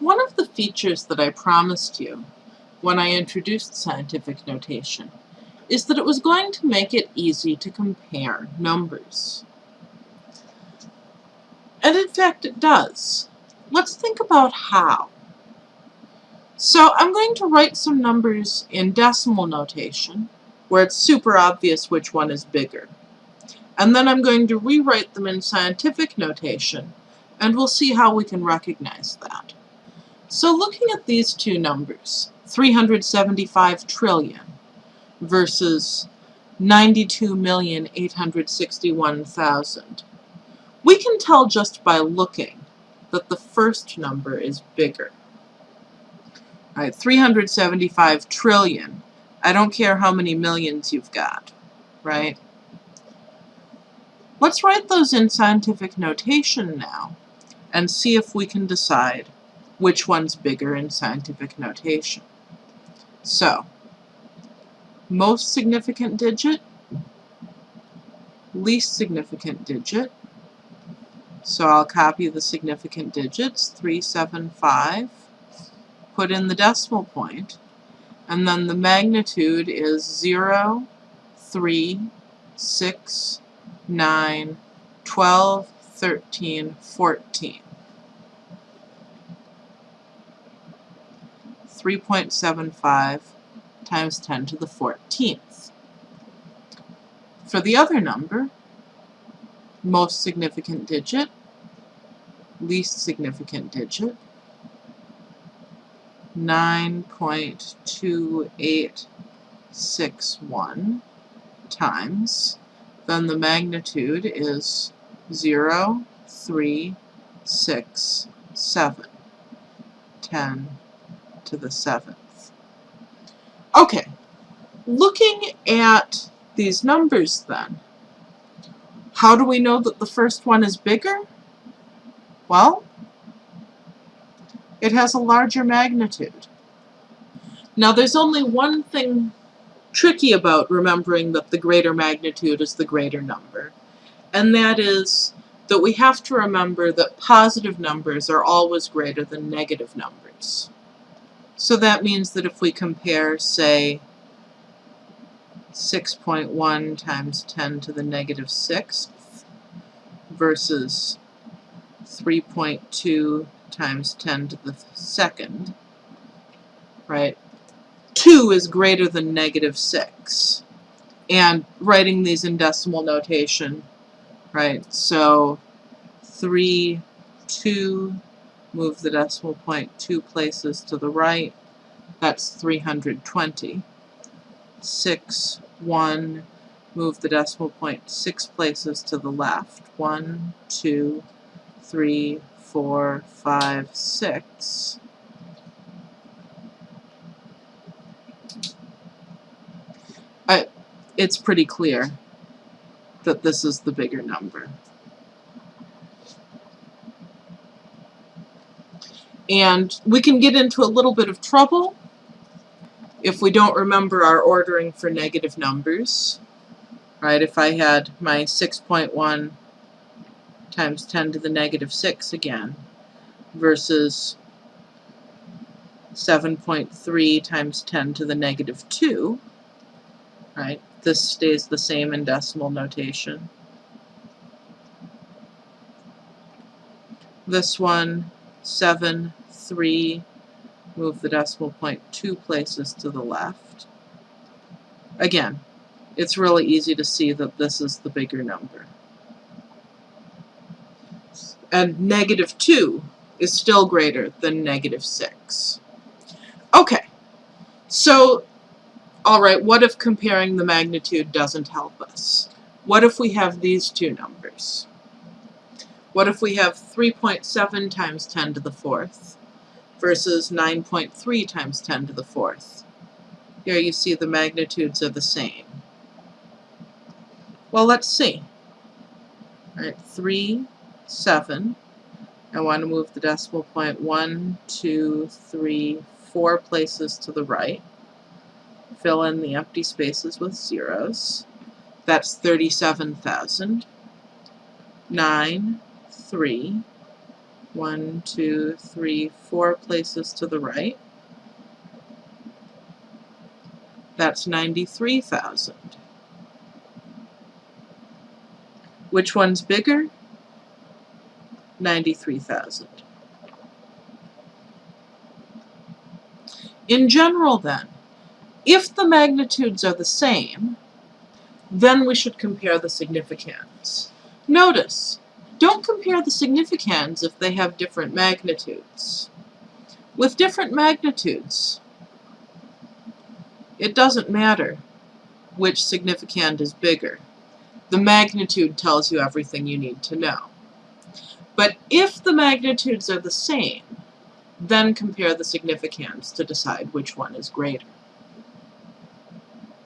One of the features that I promised you when I introduced scientific notation is that it was going to make it easy to compare numbers. And in fact it does. Let's think about how. So I'm going to write some numbers in decimal notation where it's super obvious which one is bigger. And then I'm going to rewrite them in scientific notation and we'll see how we can recognize that. So looking at these two numbers, 375 trillion versus 92,861,000, we can tell just by looking that the first number is bigger. All right, 375 trillion. I don't care how many millions you've got, right? Let's write those in scientific notation now and see if we can decide which one's bigger in scientific notation. So, most significant digit, least significant digit. So I'll copy the significant digits, 375, put in the decimal point, and then the magnitude is 0, 3, 6, 9, 12, 13, 14. 3.75 times 10 to the 14th. For the other number, most significant digit, least significant digit, 9.2861 times, then the magnitude is 0, 3, 6, 7, 10, to the seventh. Okay, looking at these numbers then, how do we know that the first one is bigger? Well, it has a larger magnitude. Now there's only one thing tricky about remembering that the greater magnitude is the greater number, and that is that we have to remember that positive numbers are always greater than negative numbers. So that means that if we compare, say, 6.1 times 10 to the negative 6th versus 3.2 times 10 to the second, right? 2 is greater than negative 6. And writing these in decimal notation, right? So 3, 2, move the decimal point two places to the right, that's 320. 6, 1, move the decimal point six places to the left. 1, 2, 3, 4, 5, 6. I, it's pretty clear that this is the bigger number. And we can get into a little bit of trouble if we don't remember our ordering for negative numbers. Right, if I had my 6.1 times 10 to the negative 6 again versus 7.3 times 10 to the negative 2, right, this stays the same in decimal notation. This one, 7 3, move the decimal point two places to the left. Again, it's really easy to see that this is the bigger number. And negative 2 is still greater than negative 6. Okay, so, alright, what if comparing the magnitude doesn't help us? What if we have these two numbers? What if we have 3.7 times 10 to the fourth versus 9.3 times 10 to the fourth. Here you see the magnitudes are the same. Well, let's see. All right, 3, 7. I want to move the decimal point 1, 2, 3, 4 places to the right. Fill in the empty spaces with zeros. That's 37,000. 9, 3, one, two, three, four places to the right. That's 93,000. Which one's bigger? 93,000. In general then, if the magnitudes are the same, then we should compare the significands. Notice, don't compare the significands if they have different magnitudes. With different magnitudes, it doesn't matter which significand is bigger. The magnitude tells you everything you need to know. But if the magnitudes are the same, then compare the significands to decide which one is greater.